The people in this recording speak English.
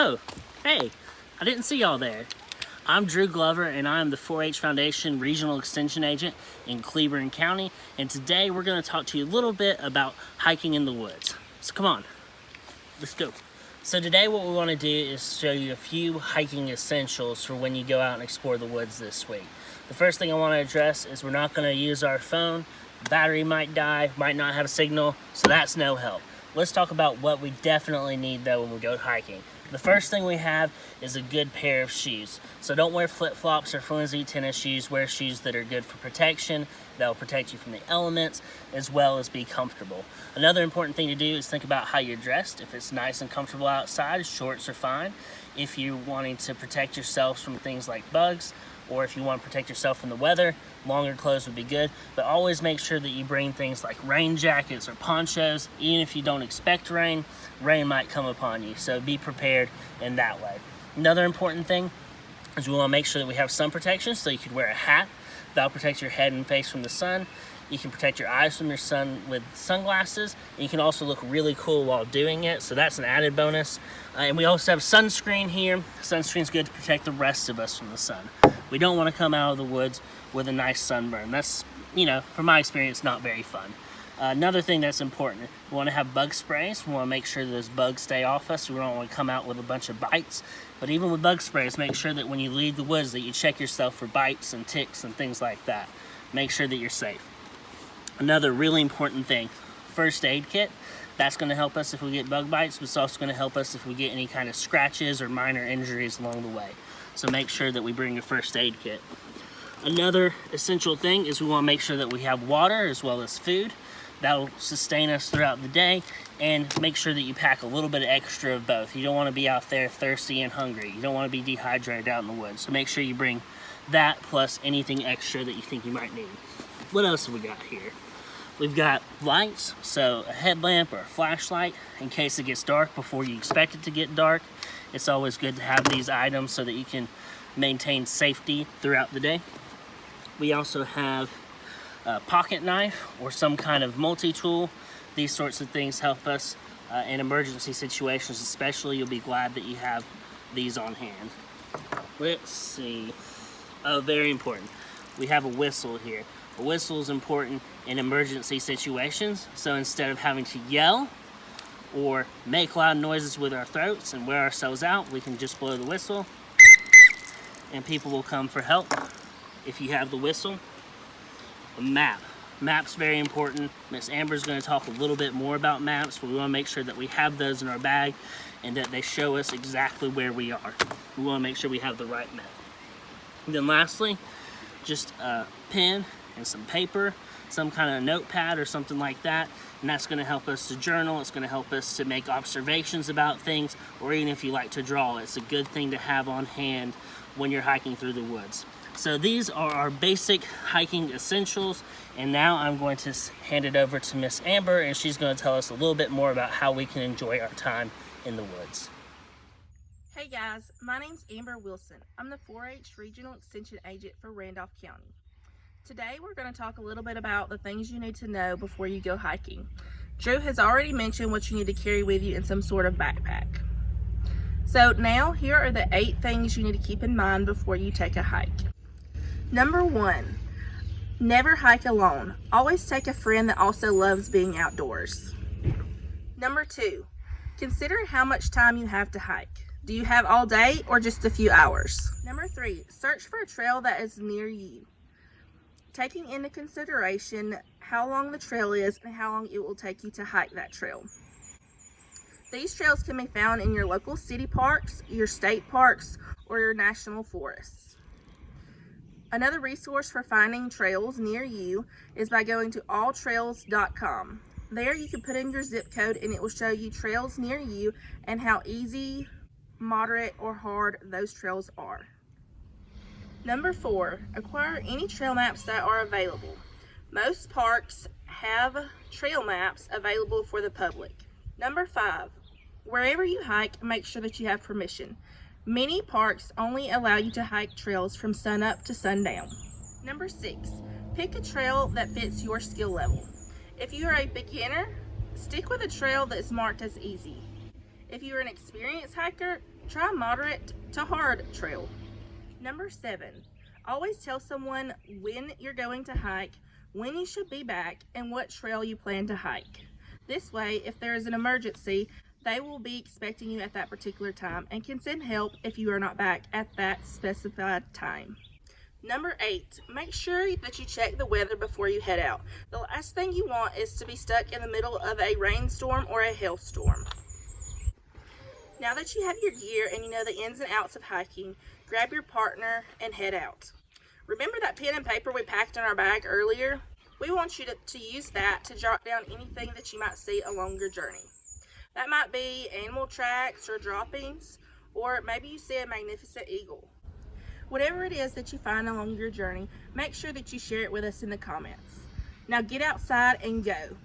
Oh, hey, I didn't see y'all there. I'm Drew Glover and I'm the 4-H Foundation Regional Extension Agent in Cleburne County and today we're going to talk to you a little bit about hiking in the woods. So come on, let's go. So today what we want to do is show you a few hiking essentials for when you go out and explore the woods this week. The first thing I want to address is we're not going to use our phone. The battery might die, might not have a signal, so that's no help. Let's talk about what we definitely need though when we go hiking. The first thing we have is a good pair of shoes. So don't wear flip-flops or flimsy tennis shoes. Wear shoes that are good for protection, that'll protect you from the elements, as well as be comfortable. Another important thing to do is think about how you're dressed. If it's nice and comfortable outside, shorts are fine. If you're wanting to protect yourselves from things like bugs, or if you want to protect yourself from the weather, longer clothes would be good. But always make sure that you bring things like rain jackets or ponchos. Even if you don't expect rain, rain might come upon you. So be prepared in that way. Another important thing is we want to make sure that we have sun protection. So you could wear a hat. That'll protect your head and face from the sun. You can protect your eyes from your sun with sunglasses. You can also look really cool while doing it. So that's an added bonus. Uh, and we also have sunscreen here. Sunscreen's good to protect the rest of us from the sun. We don't want to come out of the woods with a nice sunburn. That's, you know, from my experience, not very fun. Uh, another thing that's important, we want to have bug sprays. We want to make sure those bugs stay off us. We don't want to come out with a bunch of bites. But even with bug sprays, make sure that when you leave the woods that you check yourself for bites and ticks and things like that. Make sure that you're safe. Another really important thing, first aid kit. That's going to help us if we get bug bites, but it's also going to help us if we get any kind of scratches or minor injuries along the way. So make sure that we bring a first aid kit. Another essential thing is we want to make sure that we have water as well as food. That'll sustain us throughout the day and make sure that you pack a little bit of extra of both. You don't want to be out there thirsty and hungry. You don't want to be dehydrated out in the woods. So make sure you bring that plus anything extra that you think you might need. What else have we got here? We've got lights, so a headlamp or a flashlight in case it gets dark before you expect it to get dark. It's always good to have these items so that you can maintain safety throughout the day. We also have a pocket knife or some kind of multi-tool. These sorts of things help us uh, in emergency situations especially. You'll be glad that you have these on hand. Let's see. Oh, very important. We have a whistle here. A whistle is important in emergency situations. So instead of having to yell or make loud noises with our throats and wear ourselves out, we can just blow the whistle and people will come for help. If you have the whistle, a map. Maps very important. Miss Amber's gonna talk a little bit more about maps, but we wanna make sure that we have those in our bag and that they show us exactly where we are. We wanna make sure we have the right map. And then lastly, just a pen and some paper, some kind of notepad or something like that. And that's gonna help us to journal, it's gonna help us to make observations about things, or even if you like to draw, it's a good thing to have on hand when you're hiking through the woods. So these are our basic hiking essentials. And now I'm going to hand it over to Miss Amber and she's gonna tell us a little bit more about how we can enjoy our time in the woods. Hey guys, my name's Amber Wilson. I'm the 4-H Regional Extension Agent for Randolph County. Today we're going to talk a little bit about the things you need to know before you go hiking. Drew has already mentioned what you need to carry with you in some sort of backpack. So now here are the eight things you need to keep in mind before you take a hike. Number one, never hike alone. Always take a friend that also loves being outdoors. Number two, consider how much time you have to hike. Do you have all day or just a few hours? Number three, search for a trail that is near you taking into consideration how long the trail is and how long it will take you to hike that trail. These trails can be found in your local city parks, your state parks, or your national forests. Another resource for finding trails near you is by going to alltrails.com. There you can put in your zip code and it will show you trails near you and how easy, moderate, or hard those trails are. Number four, acquire any trail maps that are available. Most parks have trail maps available for the public. Number five, wherever you hike, make sure that you have permission. Many parks only allow you to hike trails from sunup to sundown. Number six, pick a trail that fits your skill level. If you are a beginner, stick with a trail that's marked as easy. If you're an experienced hiker, Try moderate to hard trail. Number seven, always tell someone when you're going to hike, when you should be back, and what trail you plan to hike. This way, if there is an emergency, they will be expecting you at that particular time and can send help if you are not back at that specified time. Number eight, make sure that you check the weather before you head out. The last thing you want is to be stuck in the middle of a rainstorm or a hailstorm. Now that you have your gear and you know the ins and outs of hiking, grab your partner and head out. Remember that pen and paper we packed in our bag earlier? We want you to, to use that to jot down anything that you might see along your journey. That might be animal tracks or droppings, or maybe you see a magnificent eagle. Whatever it is that you find along your journey, make sure that you share it with us in the comments. Now get outside and go.